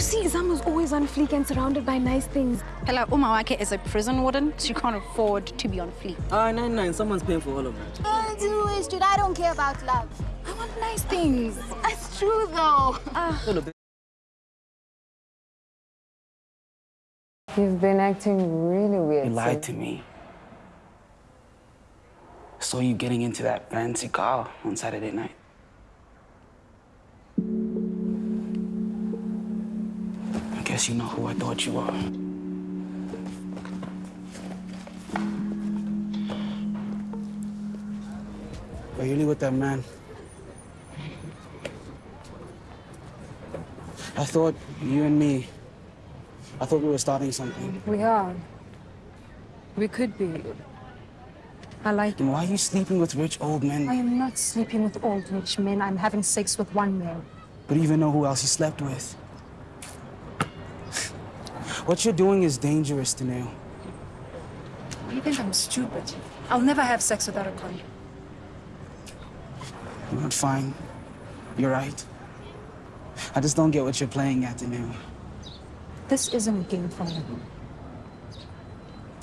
see, Zama's always on fleek and surrounded by nice things. Hela Umawake is a prison warden. She can't afford to be on fleek. Ah, nine nine. Someone's paying for all of that. I do is, dude. I don't care about love. I want nice things. That's true, though. Hold up. You've been acting really weird. You lied Sid. to me. Saw you getting into that fancy car on Saturday night. Guess you know who I thought you were. Are you really with that man? I thought you and me, I thought we were starting something. We are. We could be. I like Then why are you sleeping with rich old men? I am not sleeping with old rich men. I'm having sex with one man. But you even know who else he slept with. What you're doing is dangerous, Danielle. You think I'm stupid? I'll never have sex without a condom. You're not fine. You're right. I just don't get what you're playing at, Danielle. This isn't a game for me.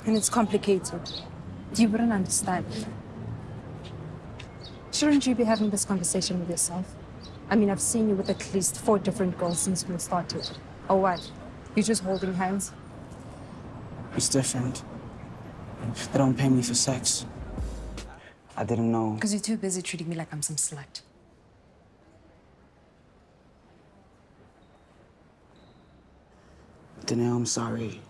And it's complicated. You wouldn't understand. Shouldn't you be having this conversation with yourself? I mean, I've seen you with at least four different girls since we started. Or what? You just holding hands? It's different. They don't pay me for sex. I didn't know. Because you're too busy treating me like I'm some slut. Danielle, I'm sorry.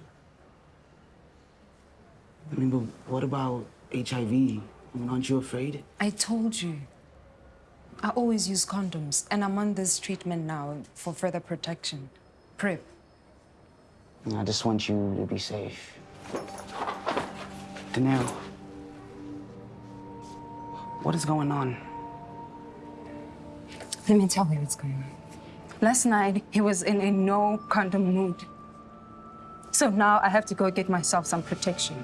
I mean, but what about HIV? I mean, aren't you afraid? I told you. I always use condoms, and I'm on this treatment now for further protection. PrEP. I just want you to be safe. Danielle, what is going on? Let me tell you what's going on. Last night, he was in a no condom mood. So now I have to go get myself some protection.